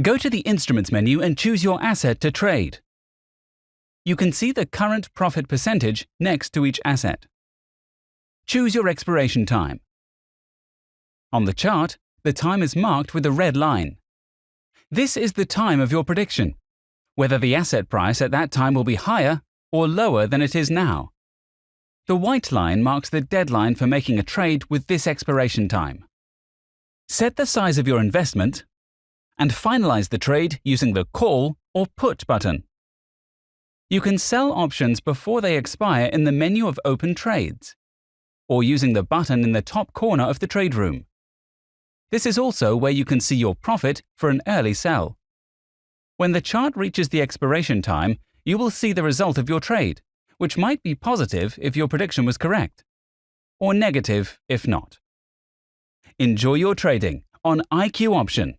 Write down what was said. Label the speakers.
Speaker 1: Go to the Instruments menu and choose your asset to trade. You can see the current profit percentage next to each asset. Choose your expiration time. On the chart, the time is marked with a red line. This is the time of your prediction, whether the asset price at that time will be higher or lower than it is now. The white line marks the deadline for making a trade with this expiration time. Set the size of your investment and finalize the trade using the Call or Put button. You can sell options before they expire in the menu of Open Trades, or using the button in the top corner of the trade room. This is also where you can see your profit for an early sell. When the chart reaches the expiration time, you will see the result of your trade, which might be positive if your prediction was correct, or negative if not. Enjoy your trading on IQ Option.